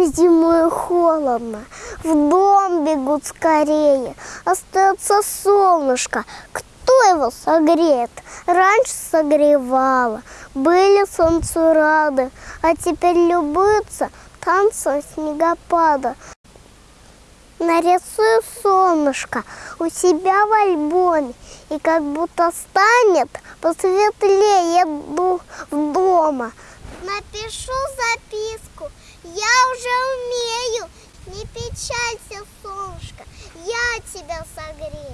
Им зимой холодно, в дом бегут скорее. Остается солнышко, кто его согреет? Раньше согревало, были солнцу рады, а теперь любуются танцем снегопада. Нарисую солнышко у себя в альбоме, и как будто станет посветлее в дома. Напишу записку, я уже печалься, солнышко, я тебя согрею.